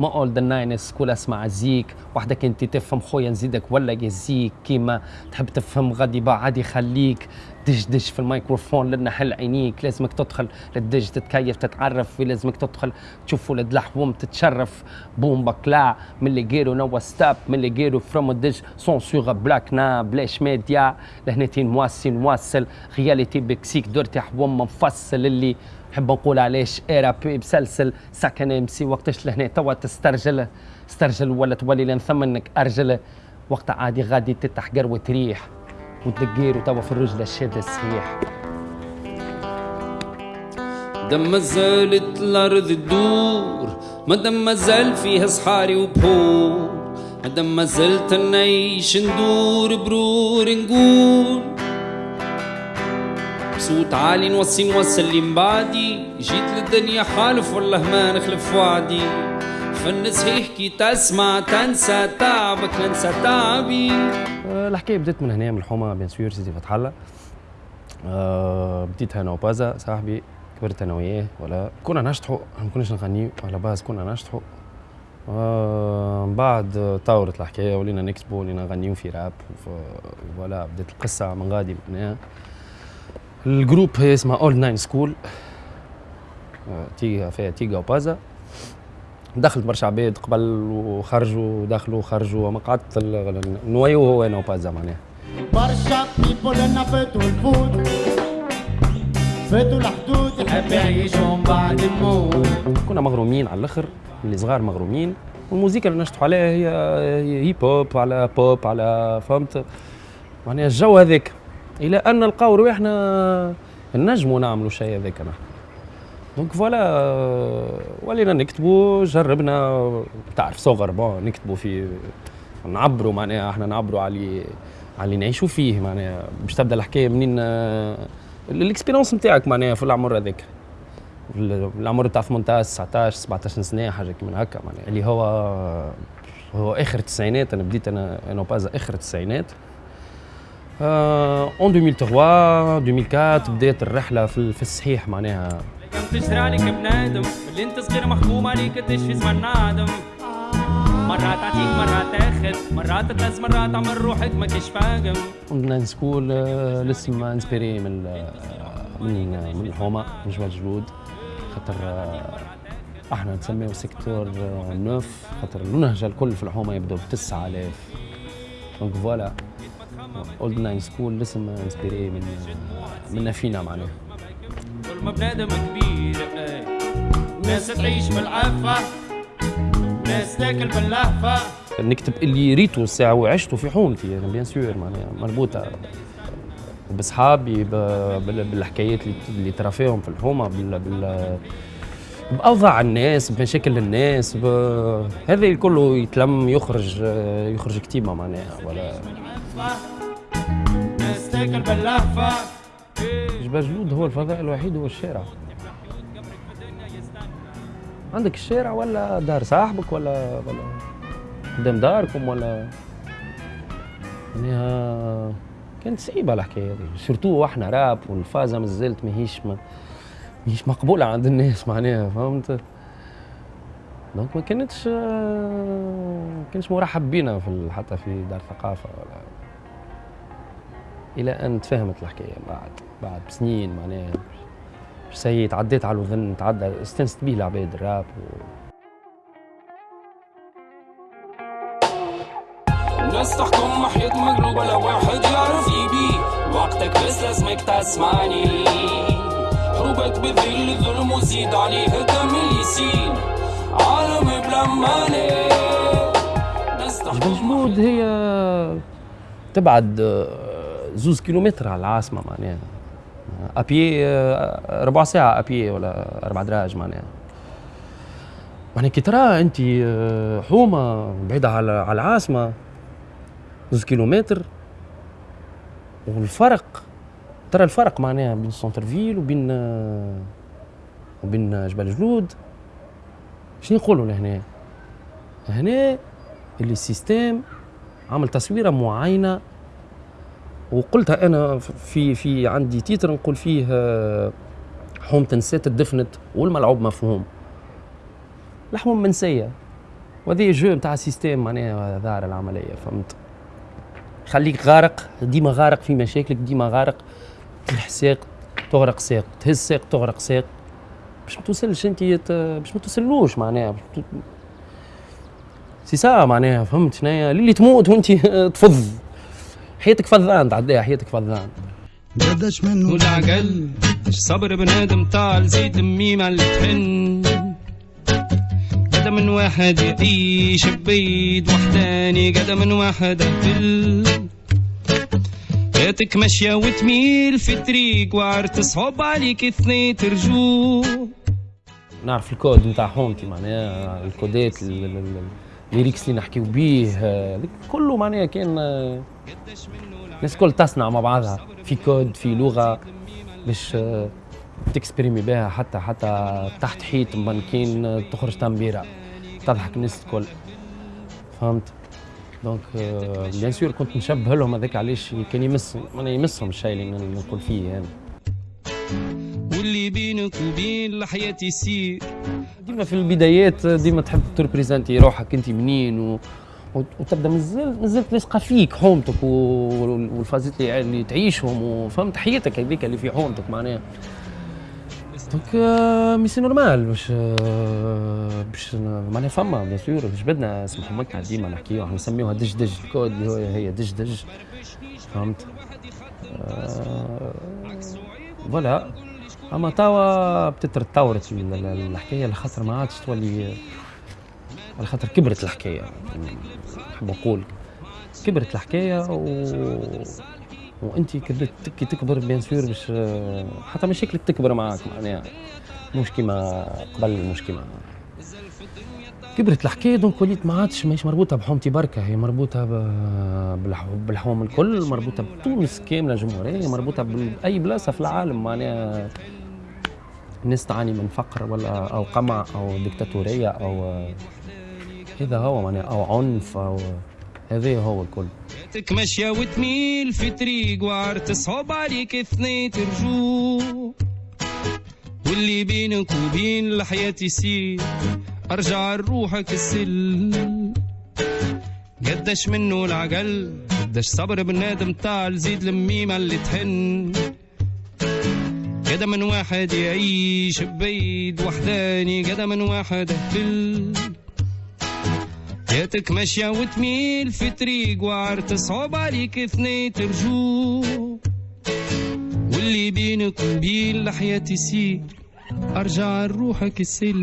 ما اول ذا ناينس كل اسمع زيك. وحدك انت تفهم خويا نزيدك ولا يزيك. كيما تحب تفهم غادي بعد يخليك. دش دش في الميكروفون لنا حل عينيك لازمك تدخل للدج تتكيف تتعرف لازمك تدخل تشوف ولد لحوم تتشرف. بوم بكلا من اللي غيرو نوا ستاب من اللي غيرو فروم الدج سون سوغ بلاك نا بلاش ميديا. لهنتين مواسي نواصل رياليتي بكسيك دورتي حوم مفصل اللي نحب نقول علاش إيرا بي بسلسل إم سي. وقتاش لهنا توا تسترجل استرجل ولا تولي لين ثم انك أرجل. وقت عادي غادي تتحقر وتريح وتدقير وتوا في الرجل الشاد الصحيح. دم ما زالت الأرض تدور ما دام ما زال فيها صحاري وبحور ما دام ما زلت نعيش ندور برور نقول. بصوت عالي نوصي نوصل اللي بعدي جيت للدنيا حالف والله ما نخلف وعدي. فن صحيح كي تسمع تنسى تعبك ننسى تعبي. الحكاية بدات من هنا من الحومه bien sûr سيدي فتح الله. أه بديت أنا وبازا صاحبي كبرت أنا وياه ولا كنا نشطحوا ما كناش نغنيو على باز كنا نشطحوا آه بعد طورت الحكاية ولينا نكتبوا ولينا نغنيو في راب ولا بدات القصة من غادي معناها ال groupe اسمه Old Nine School تيجا فيها تيجا وبازا. دخلت برشا عباد قبل وخرجوا دخلوا وخرجوا ما قعدت noyau هو أنا وبازا معناها برشا people أنا فاتوا الفوت فاتوا الحدود. يحب يعيشهم بعد الموت. كنا مغرومين على الآخر اللي صغار مغرومين. والموسيقى اللي نشطحوا عليها هي hip hop على بوب على فهمت. معناها الجو هذاك إلى أن نلقاو رواحنا نجموا نعملوا شيء هذاك نحن donc voilà ولينا نكتبوا جربنا تعرف صغر bon نكتبوا في نعبروا معناها إحنا نعبروا على اللي نعيشوا فيه معناها باش تبدا الحكاية منين ال expérience نتاعك معناها في العمر هذاك العمر تاع 18 19 17 سنه حاجة كيما هكا معناها اللي هو هو اخر التسعينات أنا بديت أنا أنا باز اخر التسعينات en 2003 2004 بدات الرحلة في الصحيح معناها كم تشتري عليك بنادم اللي انت صغير محكوم عليك تشفي زمان نادم مرات تعطيك مرات تاخذ مرات تلز مرات تعمل روحك ما كيش فاهم كنا Nine School الاسم inspiré من من من الحومة من جبل جلود. خاطر إحنا نسميه secteur neuf. خاطر النهجه الكل في الحومة يبدو ب 9000 donc voilà Old Nine School الاسم inspiré من من فينا معناها ما بنادم كبير ناس تعيش بالعفة ناس تاكل باللهفة. نكتب اللي ريته الساعة وعشته في حومتي يعني bien sûr معناها مربوطة. بصحابي بالحكايات اللي ترى فيهم في الحومة بال, بال بأوضاع الناس بمشاكل الناس ب... هذا كله يتلم يخرج يخرج كتيبه معناها ولا. ناس تاكل باللهفة جبال جلود هو الفضاء الوحيد هو الشارع عندك الشارع ولا دار صاحبك ولا ولا قدام داركم ولا؟ يعني كانت صعيبة الحكاية هذه. surtout وإحنا راب والفازة مازالت ماهيش ما ماهيش مقبولة عند الناس معناها فهمت؟ donc ما كانتش ما كانش مرحب بينا في حتى في دار ثقافة ولا إلى أن تفهمت الحكاية بعد بعد بسنين معناها. سي تعديت على الوذن تعدى استنست بيه العباد الراب و... الناس تحكم محيط مقلوب ولا واحد يعرف يبي. وقتك بس لازمك تسمعني. حروبك بذل الظلم وزيد عليه دم اللي يسيل عالم بلا ماني جبل جلود هي تبعد زوز كيلومتر على العاصمة معناها. ابي ربع ساعة ابي ولا أربع دراج معناها. يعني كي ترى أنت حومة بعيدة على العاصمة زوز كيلومتر والفرق ترى الفرق معناها بين centre-ville وبين وبين جبل جلود. شنو نقولوا لهنا؟ هنا اللي ال système عمل تصويرة معينة وقلتها أنا في في عندي titre نقول فيه حومه نسات الدفنت والملعوب مفهوم. الحوم منسية. وهذه جو نتاع سيستيم معناها ظاهر العملية فهمت؟ خليك غارق ديما غارق في مشاكلك ديما غارق. تلح ساق تغرق ساق تهز ساق تغرق ساق. باش ما توصلش أنت باش ما توصلوش معناها. سي سا معناها فهمت شنيا اللي تموت وأنت تفض. حياتك فضان تعديها حياتك فضان قداش منه العقل صبر بنادم طال زيد الميمة اللي تحن. قدا من واحد يعيش ببيد وحداني قدا من واحد أهل حياتك ماشية وتميل في طريق وعر تصعب عليك اثنين ترجو. نعرف الكود نتاع حومتي معناها الكودات الليريكس اللي نحكيو بيه كله معناها كان الناس الكل تصنع مع بعضها في كود في لغة باش تكسبريمي بها حتى حتى تحت حيط مانكين تخرج تنبيرة تضحك الناس الكل. فهمت؟ دونك بيان سور كنت نشبه لهم هذاك علاش كان يمس يمسهم الشيء اللي نقول فيه يعني. واللي بينك وبين الحياة يسير. ديما في البدايات ديما تحب تريبريزنتي روحك انت منين و... وتبدأ مازال مازال تلصق فيك حومتك والفازات اللي تعيشهم وفهمت حياتك هذيك اللي في حومتك معناها. donc mais c'est normal باش باش معناها فما bien sûr جبدنا اسم حمتنا ديما نحكيو نسميوها دج دج الكود اللي هو هي دج دج. فهمت؟ voilà. أما توا بتتطورت الحكاية لخاطر ما عادش تولي على خاطر كبرت الحكاية. بقول كبرت الحكاية و وانت كي تكبر bien sûr باش حتى مشاكلك تكبر معاك معناها. مش كيما قبل مش كيما كبرت الحكاية donc وليت ما عادش ماهيش مربوطة بحومتي بركة هي مربوطة بالحوم الكل مربوطة بتونس كاملة جمهورية مربوطة باي بلاصة في العالم معناها الناس تعاني من فقر ولا أو قمع أو ديكتاتورية أو هذا هو معناها أو عنف أو هذا هو الكل. حياتك ماشية وتميل في طريق وعر تصعب عليك اثنين ترجو. واللي بينك وبين الحياة يصير أرجع لروحك السل. قداش منه العقل قداش صبر بنادم طال زيد الميمة اللي تحن. قدا من واحد يعيش ببيد وحداني قدا من واحد أهل. حياتك ماشية وتميل في طريق وعر تصعب عليك اثنين ترجو واللي بينك وبين الحياة يسير. أرجع لروحك السل